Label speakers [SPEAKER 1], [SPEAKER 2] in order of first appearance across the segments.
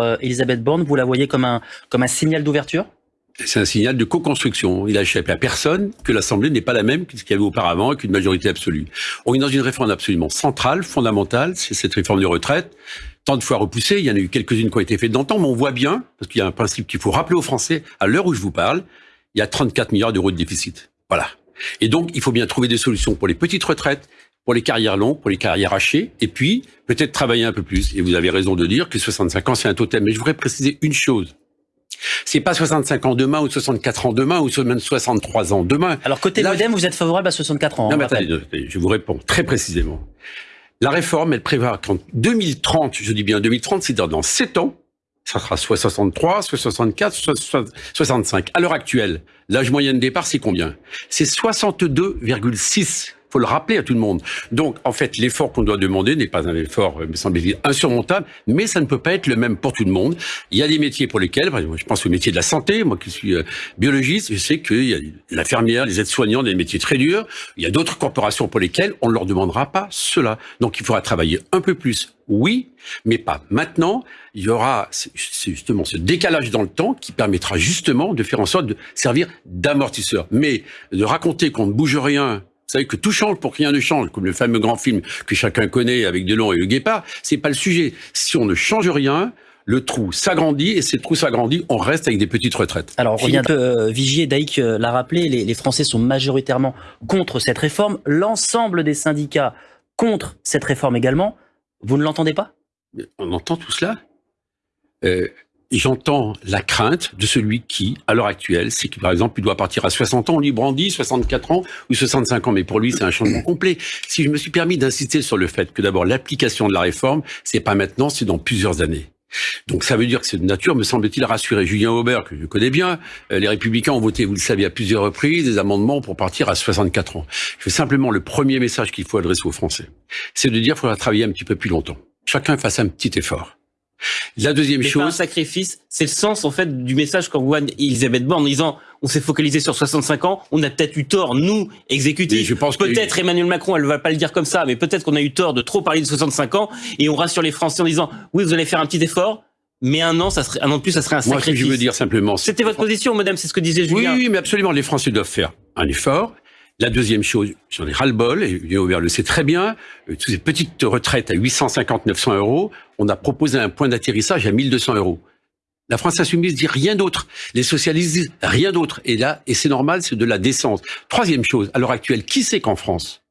[SPEAKER 1] euh, Elisabeth Borne, vous la voyez comme un, signal d'ouverture?
[SPEAKER 2] C'est un signal de co-construction. Il a échappé à personne que l'Assemblée n'est pas la même que ce qu'il y avait auparavant, qu'une majorité absolue. On est dans une réforme absolument centrale, fondamentale, c'est cette réforme de retraite. Tant de fois repoussée, il y en a eu quelques-unes qui ont été faites dans le temps, mais on voit bien, parce qu'il y a un principe qu'il faut rappeler aux Français, à l'heure où je vous parle, il y a 34 milliards d'euros de déficit. Voilà. Et donc, il faut bien trouver des solutions pour les petites retraites, pour les carrières longues, pour les carrières hachées, et puis peut-être travailler un peu plus. Et vous avez raison de dire que 65 ans, c'est un totem. Mais je voudrais préciser une chose. C'est pas 65 ans demain ou 64 ans demain ou même 63 ans demain.
[SPEAKER 1] Alors côté modem, vous êtes favorable à 64 ans.
[SPEAKER 2] Non, mais attendez, je vous réponds très précisément. La réforme, elle prévoit qu'en 2030, je dis bien 2030, c'est dans 7 ans, ça sera soit 63, soit 64, soit 65. À l'heure actuelle, l'âge moyen de départ, c'est combien? C'est 62,6 faut le rappeler à tout le monde. Donc, en fait, l'effort qu'on doit demander n'est pas un effort, me semble-t-il, insurmontable, mais ça ne peut pas être le même pour tout le monde. Il y a des métiers pour lesquels, par exemple, je pense au métier de la santé, moi qui suis euh, biologiste, je sais qu'il y a l'infirmière, les aides-soignants, des métiers très durs. Il y a d'autres corporations pour lesquelles on ne leur demandera pas cela. Donc, il faudra travailler un peu plus oui, mais pas maintenant. Il y aura justement ce décalage dans le temps qui permettra justement de faire en sorte de servir d'amortisseur. Mais de raconter qu'on ne bouge rien, vous savez que tout change pour que rien ne change, comme le fameux grand film que chacun connaît avec Delon et le Guépard, c'est pas le sujet. Si on ne change rien, le trou s'agrandit et si le trou s'agrandit, on reste avec des petites retraites.
[SPEAKER 1] Alors, on revient, euh, Vigier, Daïc euh, l'a rappelé, les, les Français sont majoritairement contre cette réforme. L'ensemble des syndicats contre cette réforme également. Vous ne l'entendez pas?
[SPEAKER 2] On entend tout cela? Euh, j'entends la crainte de celui qui, à l'heure actuelle, c'est que par exemple, il doit partir à 60 ans, on lui brandit 64 ans ou 65 ans, mais pour lui, c'est un changement complet. Si je me suis permis d'insister sur le fait que d'abord l'application de la réforme, c'est pas maintenant, c'est dans plusieurs années. Donc ça veut dire que cette nature, me semble-t-il, rassurer Julien Aubert, que je connais bien. Euh, les Républicains ont voté, vous le savez, à plusieurs reprises, des amendements pour partir à 64 ans. Je simplement le premier message qu'il faut adresser aux Français. C'est de dire qu'il faudra travailler un petit peu plus longtemps. Chacun fasse un petit effort.
[SPEAKER 1] La deuxième chose, un sacrifice, c'est le sens en fait du message qu'envoie Elisabeth Borne en disant on s'est focalisé sur 65 ans, on a peut-être eu tort nous exécutifs. Je pense peut-être Emmanuel Macron, elle va pas le dire comme ça, mais peut-être qu'on a eu tort de trop parler de 65 ans et on rassure les Français en disant oui vous allez faire un petit effort, mais un an, ça serait, un an de plus, ça serait un sacrifice.
[SPEAKER 2] Moi, ce que je veux dire simplement.
[SPEAKER 1] C'était votre position, madame, c'est ce que disait Julien.
[SPEAKER 2] Oui, oui, mais absolument. Les Français doivent faire un effort. La deuxième chose, j'en ai ras-le-bol, et Julien Aubert le sait très bien, euh, toutes ces petites retraites à 850-900 euros, on a proposé un point d'atterrissage à 1200 euros. La France insoumise dit rien d'autre. Les socialistes disent rien d'autre. Et là, et c'est normal, c'est de la décence. Troisième chose, à l'heure actuelle, qui sait qu'en France,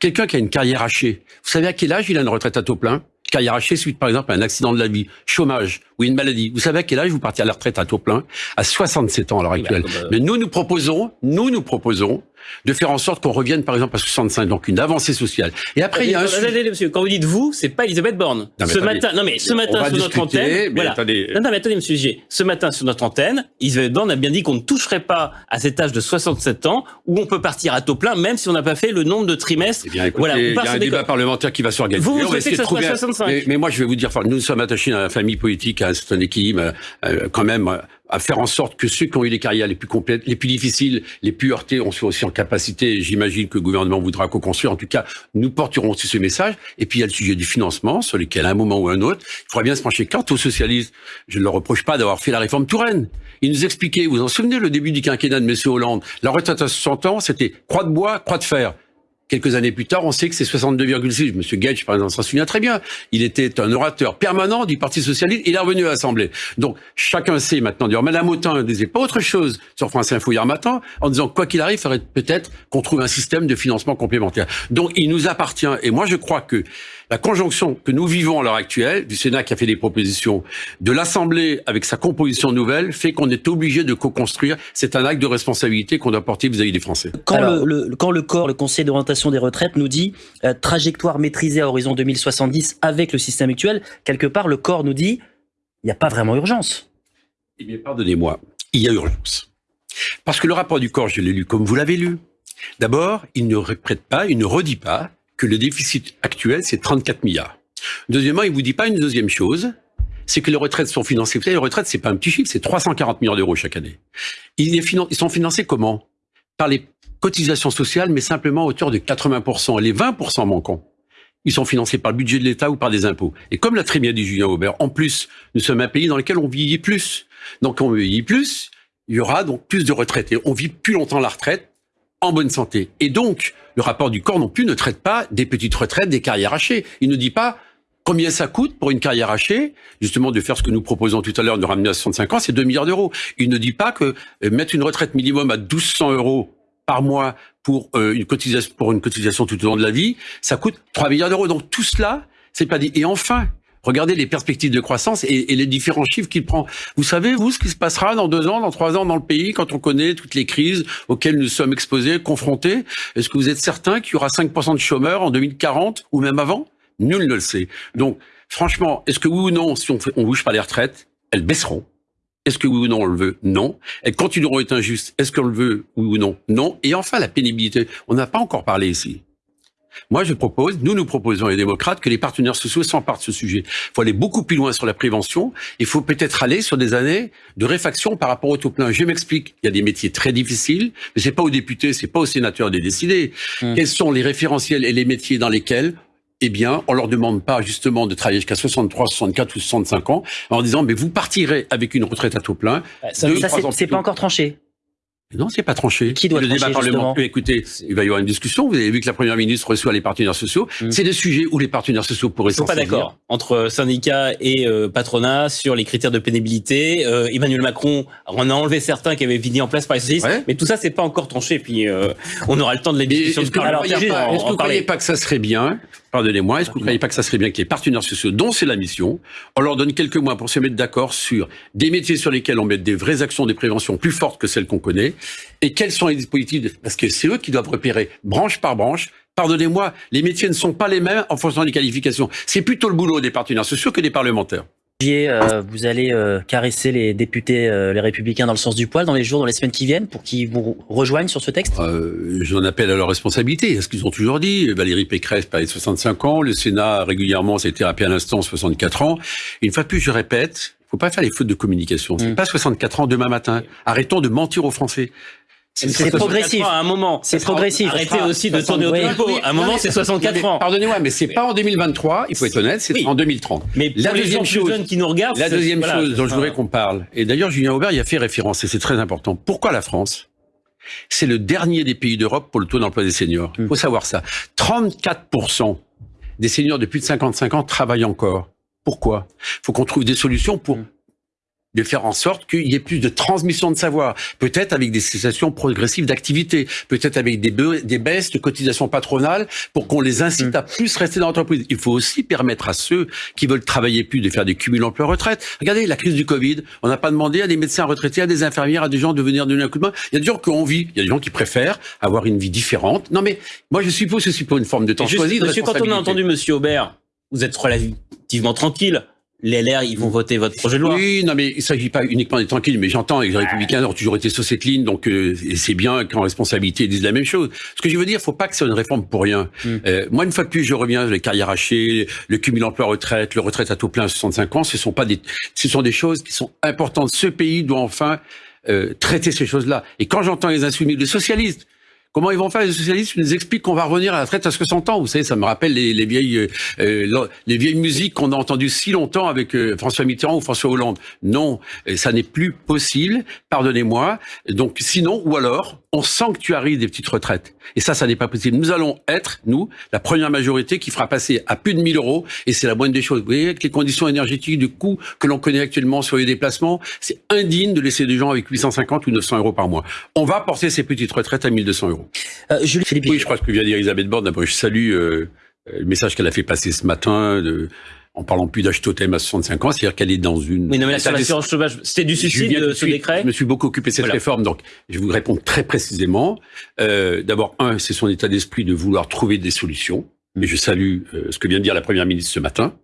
[SPEAKER 2] quelqu'un qui a une carrière hachée, vous savez à quel âge il a une retraite à taux plein? Carrière hachée suite par exemple à un accident de la vie, chômage ou une maladie. Vous savez à quel âge vous partez à la retraite à taux plein? À 67 ans à l'heure actuelle. Euh, Mais nous, nous proposons, nous, nous proposons de faire en sorte qu'on revienne par exemple à 65, donc une avancée sociale. Et après, il y a un...
[SPEAKER 1] monsieur, quand vous dites vous, c'est pas Elisabeth Borne. ce matin, non mais ce matin sur notre antenne, voilà. Attendez. Non, non, mais attendez, monsieur G. Ce matin sur notre antenne, Elisabeth Borne a bien dit qu'on ne toucherait pas à cet âge de 67 ans où on peut partir à taux plein, même si on n'a pas fait le nombre de trimestres.
[SPEAKER 2] Eh bien, voilà, il y a un débat parlementaire qui va s'organiser.
[SPEAKER 1] Vous, vous souhaitez que ce soit 65
[SPEAKER 2] mais, mais, moi, je vais vous dire, nous sommes attachés à la famille politique, à un certain équilibre, euh, quand même à faire en sorte que ceux qui ont eu les carrières les plus complètes, les plus difficiles, les plus heurtées, on soit aussi en capacité, j'imagine que le gouvernement voudra co-construire, en tout cas, nous porterons aussi ce message. Et puis il y a le sujet du financement, sur lequel à un moment ou un autre, il faudra bien se pencher. Quant aux socialistes, je ne leur reproche pas d'avoir fait la réforme Touraine. Ils nous expliquaient, vous vous en souvenez, le début du quinquennat de M. Hollande, la retraite à 60 ans, c'était croix de bois, croix de fer. Quelques années plus tard, on sait que c'est 62,6. Monsieur Gage, par exemple, s'en souvient très bien. Il était un orateur permanent du Parti Socialiste. Il est revenu à l'Assemblée. Donc, chacun sait maintenant. D'ailleurs, Madame Autain ne disait pas autre chose sur France Info hier matin, en disant, quoi qu'il arrive, il faudrait peut-être qu'on trouve un système de financement complémentaire. Donc, il nous appartient. Et moi, je crois que la conjonction que nous vivons à l'heure actuelle, du Sénat qui a fait des propositions, de l'Assemblée avec sa composition nouvelle, fait qu'on est obligé de co-construire. C'est un acte de responsabilité qu'on doit porter vis-à-vis des Français.
[SPEAKER 1] Quand, le, quand le corps, le Conseil d'orientation des retraites nous dit euh, trajectoire maîtrisée à horizon 2070 avec le système actuel, quelque part le corps nous dit il n'y a pas vraiment urgence.
[SPEAKER 2] Eh bien, pardonnez-moi, il y a urgence. Parce que le rapport du corps, je l'ai lu comme vous l'avez lu. D'abord, il ne répète pas, il ne redit pas que le déficit actuel, c'est 34 milliards. Deuxièmement, il vous dit pas une deuxième chose, c'est que les retraites sont financées. Vous savez, les retraites, c'est pas un petit chiffre, c'est 340 milliards d'euros chaque année. Ils, sont financés comment? Par les cotisations sociales, mais simplement à hauteur de 80%. Les 20% manquants, ils sont financés par le budget de l'État ou par des impôts. Et comme l'a très bien dit Julien Aubert, en plus, nous sommes un pays dans lequel on vieillit plus. Donc on vieillit plus, il y aura donc plus de retraités. On vit plus longtemps la retraite en bonne santé. Et donc, le rapport du corps non plus ne traite pas des petites retraites, des carrières hachées. Il ne dit pas combien ça coûte pour une carrière hachée, justement de faire ce que nous proposons tout à l'heure, de ramener à 65 ans, c'est 2 milliards d'euros. Il ne dit pas que euh, mettre une retraite minimum à 1200 euros par mois pour euh, une cotisation pour une cotisation tout au long de la vie, ça coûte 3 milliards d'euros. Donc tout cela, c'est pas dit. Et enfin, regardez les perspectives de croissance et, les différents chiffres qu'il prend. Vous savez, vous, ce qui se passera dans deux ans, dans trois ans dans le pays, quand on connaît toutes les crises auxquelles nous sommes exposés, confrontés? Est-ce que vous êtes certain qu'il y aura 5% de chômeurs en 2040 ou même avant? Nul ne le sait. Donc, franchement, est-ce que oui ou non, si on, on bouge pas les retraites, elles baisseront est-ce que oui ou non on le veut? Non. Elles continueront à être injustes. Est-ce qu'on le veut? Oui ou non? Non. Et enfin, la pénibilité. On n'a pas encore parlé ici. Moi, je propose, nous nous proposons les démocrates que les partenaires sociaux s'emparent de ce sujet. Il faut aller beaucoup plus loin sur la prévention. Il faut peut-être aller sur des années de réfaction par rapport au tout plein. Je m'explique. Il y a des métiers très difficiles, mais c'est pas aux députés, c'est pas aux sénateurs de décider. Hum. Quels sont les référentiels et les métiers dans lesquels eh bien, on leur demande pas justement de travailler jusqu'à 63, 64 ou 65 ans en disant mais vous partirez avec une retraite à taux plein.
[SPEAKER 3] Ça, c'est pas encore tranché.
[SPEAKER 2] Non, c'est pas tranché.
[SPEAKER 3] Qui doit
[SPEAKER 2] le
[SPEAKER 3] trancher, débat parlementaire
[SPEAKER 2] Écoutez, il va y avoir une discussion. Vous avez vu que la première ministre reçoit les partenaires sociaux. Mm. C'est des sujets où les partenaires sociaux pourraient s'en
[SPEAKER 1] pas d'accord entre syndicats et euh, patronat sur les critères de pénibilité. Euh, Emmanuel Macron en a enlevé certains qui avaient fini en place par les socialistes, mais tout ça c'est pas encore tranché. Puis euh, on aura le temps de les discussions.
[SPEAKER 2] Est-ce que, vous ne croyez pas que ça serait bien Pardonnez-moi, est-ce que vous ne croyez pas que ça serait bien que les partenaires sociaux, dont c'est la mission, on leur donne quelques mois pour se mettre d'accord sur des métiers sur lesquels on met des vraies actions de prévention plus fortes que celles qu'on connaît, et quels sont les dispositifs, parce que c'est eux qui doivent repérer branche par branche, Pardonnez-moi, les métiers ne sont pas les mêmes en fonction des qualifications. C'est plutôt le boulot des partenaires sociaux que des parlementaires.
[SPEAKER 3] Euh, vous allez euh, caresser les députés, euh, les républicains dans le sens du poil dans les jours, dans les semaines qui viennent pour qu'ils vous rejoignent sur ce texte?
[SPEAKER 2] J'en appelle à leur responsabilité. Est-ce qu'ils ont toujours dit Valérie Pécresse parlait de 65 ans, le Sénat régulièrement s'est été rappelé à l'instant 64 ans. Une fois de plus, je répète, faut pas faire les fautes de communication. C'est mm. pas 64 ans demain matin. Arrêtons de mentir aux Français.
[SPEAKER 3] C'est progressif.
[SPEAKER 1] À un moment, c'est progressif. Arrêtez aussi de tourner autour À un moment, c'est 64 ans.
[SPEAKER 2] Pardonnez-moi, mais c'est pas en 2023. Il faut être honnête, c'est en 2030.
[SPEAKER 1] Mais la deuxième chose, qui nous regardent,
[SPEAKER 2] la deuxième chose dont je voudrais qu'on parle. Et d'ailleurs, Julien Aubert y a fait référence et c'est très important. Pourquoi la France C'est le dernier des pays d'Europe pour le taux d'emploi des seniors? Il faut savoir ça. 34% des seniors de plus de 55 ans travaillent encore. Pourquoi? Il faut qu'on trouve des solutions pour de faire en sorte qu'il y ait plus de transmission de savoir, peut-être avec des cessations progressives d'activité, peut-être avec des, des baisses de cotisations patronales pour qu'on les incite mm. à plus rester dans l'entreprise. Il faut aussi permettre à ceux qui veulent travailler plus de faire des cumuls emploi-retraite. Regardez la crise du Covid, on n'a pas demandé à des médecins retraités, à des infirmières, à des gens de venir donner un coup de main. Il y a des gens qui ont envie, il y a des gens qui préfèrent avoir une vie différente. Non mais moi je suppose que c'est pour une forme de temps choisi.
[SPEAKER 1] Monsieur, quand on a entendu Monsieur Aubert, vous êtes relativement tranquille les LR, ils vont voter votre projet de loi.
[SPEAKER 2] Oui, non, mais il s'agit pas uniquement d'être tranquille, mais j'entends, les Républicains ont toujours été sur cette ligne, donc euh, c'est bien qu'en responsabilité, ils disent la même chose. Ce que je veux dire, faut pas que ce soit une réforme pour rien. Mm. Euh, moi, une fois de plus, je reviens les carrières hachées, le cumul emploi-retraite, le retraite à taux plein à 65 ans, ce sont pas des, ce sont des choses qui sont importantes. Ce pays doit enfin euh, traiter ces choses-là. Et quand j'entends les insoumis, les socialistes, Comment ils vont faire les socialistes? Ils nous expliquent qu'on va revenir à la traite à 60 ans. Vous savez, ça me rappelle les, les vieilles euh, euh les vieilles musiques qu'on a entendues si longtemps avec euh, François Mitterrand ou François Hollande. Non, ça n'est plus possible. Pardonnez-moi. Donc sinon, ou alors, on sanctuarise des petites retraites. Et ça, ça n'est pas possible. Nous allons être, nous, la première majorité qui fera passer à plus de 1000 euros, et c'est la moindre des choses. Vous voyez, avec les conditions énergétiques du coût que l'on connaît actuellement sur les déplacements, c'est indigne de laisser des gens avec 850 ou 900 euros par mois. On va porter ces petites retraites à 1200 euros.
[SPEAKER 3] Euh, Julie Philippe.
[SPEAKER 2] Oui, je crois que vient dire Elisabeth Borne. D'abord, je salue euh, le message qu'elle a fait passer ce matin de, en parlant plus d'âge totem à 65 ans, c'est-à-dire qu'elle est dans une...
[SPEAKER 1] Oui, non, mais l'assurance chômage, c'était du suicide, de ce décret
[SPEAKER 2] Je me suis beaucoup occupé de cette réforme, donc je vous réponds très précisément. Euh, D'abord, un, c'est son état d'esprit de vouloir trouver des solutions, mais je salue euh, ce que vient de dire la Première ministre ce matin.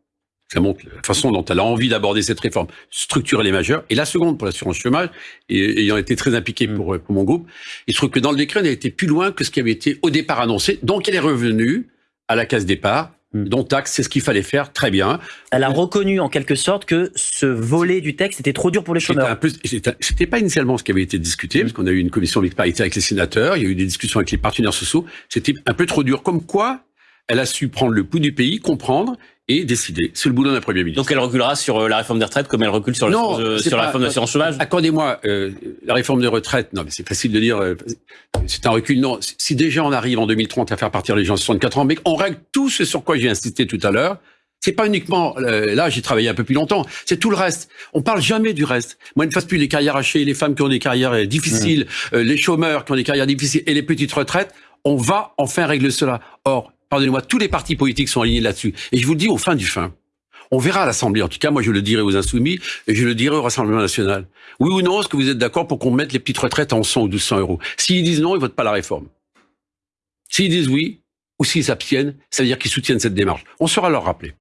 [SPEAKER 2] Ça montre la façon dont elle a envie d'aborder cette réforme structurelle et majeure. Et la seconde, pour l'assurance chômage, et ayant été très impliqué mm. pour, pour mon groupe, il se trouve que dans le décret, elle a été plus loin que ce qui avait été au départ annoncé. Donc, elle est revenue à la case départ. Dont taxe, c'est ce qu'il fallait faire, très bien.
[SPEAKER 3] Elle a reconnu en quelque sorte que ce volet du texte était trop dur pour les chômeurs.
[SPEAKER 2] C'était pas initialement ce qui avait été discuté, hmm. parce qu'on a eu une commission mixte paritaire avec les sénateurs, il y a eu des discussions avec les partenaires sociaux, c'était un peu trop dur. Comme quoi, Elle a su prendre le pouls du pays, comprendre et décider. C'est le boulot d'un Premier ministre.
[SPEAKER 1] Donc elle reculera sur euh, la réforme des retraites comme elle recule sur, non, la, sur la réforme de l'assurance chômage?
[SPEAKER 2] Accordez-moi, euh, la réforme des retraites, non mais c'est facile de dire, euh, c'est un recul. Non, si déjà on arrive en 2030 à faire partir les gens de 64 ans, mais on règle tout ce sur quoi j'ai insisté tout à l'heure, c'est pas uniquement là, j'ai travaillé un peu plus longtemps. C'est tout le reste. On parle jamais du reste. Moi, ne fasse plus les carrières hachées, les femmes qui ont des carrières difficiles, mmh. les chômeurs qui ont des carrières difficiles et les petites retraites. On va enfin régler cela. Or, pardonnez-moi, tous les partis politiques sont alignés là-dessus. Et je vous le dis au fin du fin. On verra à l'Assemblée. En tout cas, moi, je le dirai aux Insoumis et je le dirai au Rassemblement National. Oui ou non, est-ce que vous êtes d'accord pour qu'on mette les petites retraites en 100 ou 1200 euros? S'ils disent non, ils votent pas la réforme. S'ils disent oui, ou s'ils s'abstiennent, ça veut dire qu'ils soutiennent cette démarche. On saura leur rappeler.